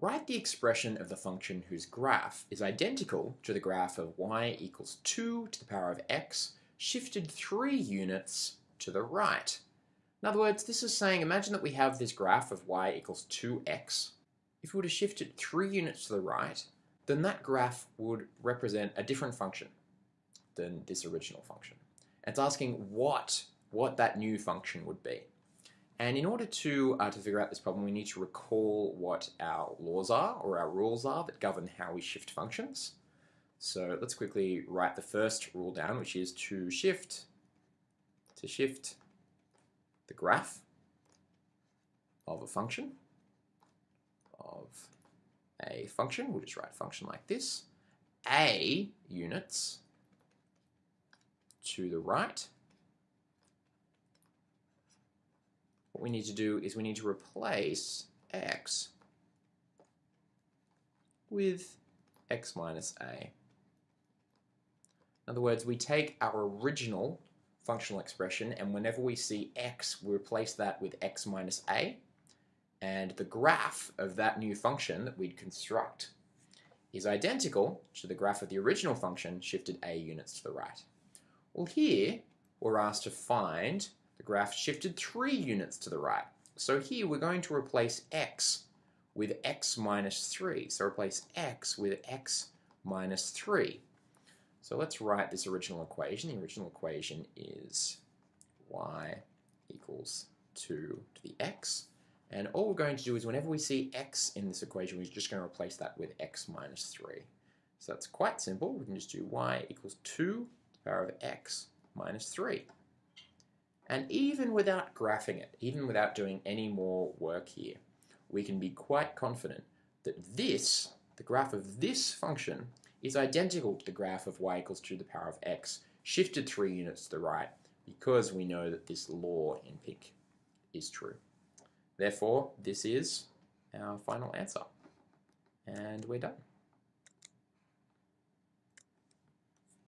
Write the expression of the function whose graph is identical to the graph of y equals 2 to the power of x shifted 3 units to the right. In other words, this is saying, imagine that we have this graph of y equals 2x. If we were to shift it 3 units to the right, then that graph would represent a different function than this original function. It's asking what, what that new function would be. And in order to, uh, to figure out this problem, we need to recall what our laws are, or our rules are, that govern how we shift functions. So let's quickly write the first rule down, which is to shift, to shift the graph of a function, of a function, we'll just write function like this, a units to the right, what we need to do is we need to replace x with x minus a. In other words, we take our original functional expression and whenever we see x, we replace that with x minus a and the graph of that new function that we'd construct is identical to the graph of the original function shifted a units to the right. Well here, we're asked to find the graph shifted 3 units to the right. So here we're going to replace x with x minus 3. So replace x with x minus 3. So let's write this original equation. The original equation is y equals 2 to the x. And all we're going to do is whenever we see x in this equation, we're just going to replace that with x minus 3. So that's quite simple. We can just do y equals 2 to the power of x minus 3. And even without graphing it, even without doing any more work here, we can be quite confident that this, the graph of this function, is identical to the graph of y equals 2 to the power of x, shifted 3 units to the right, because we know that this law in pink is true. Therefore, this is our final answer. And we're done.